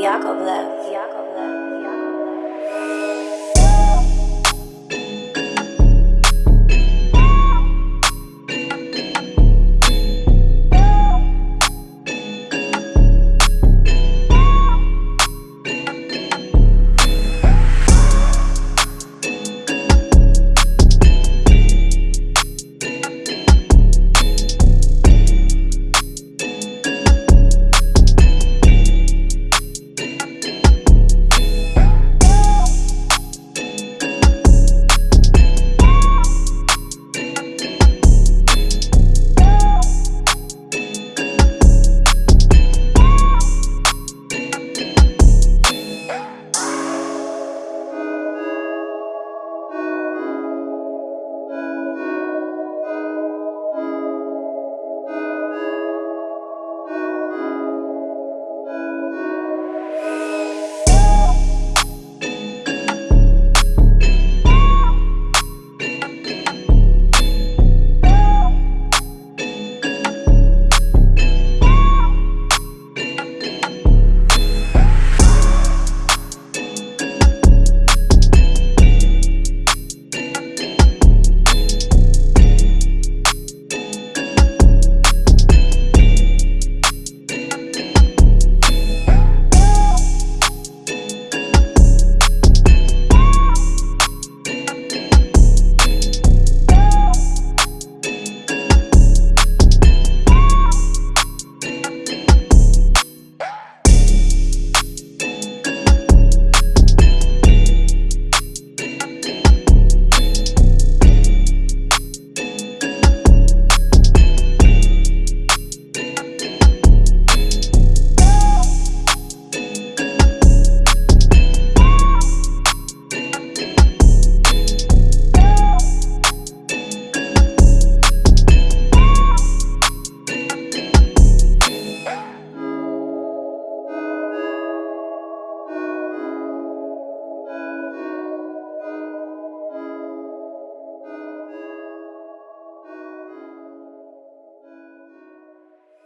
Yakovlev. Yakovlev.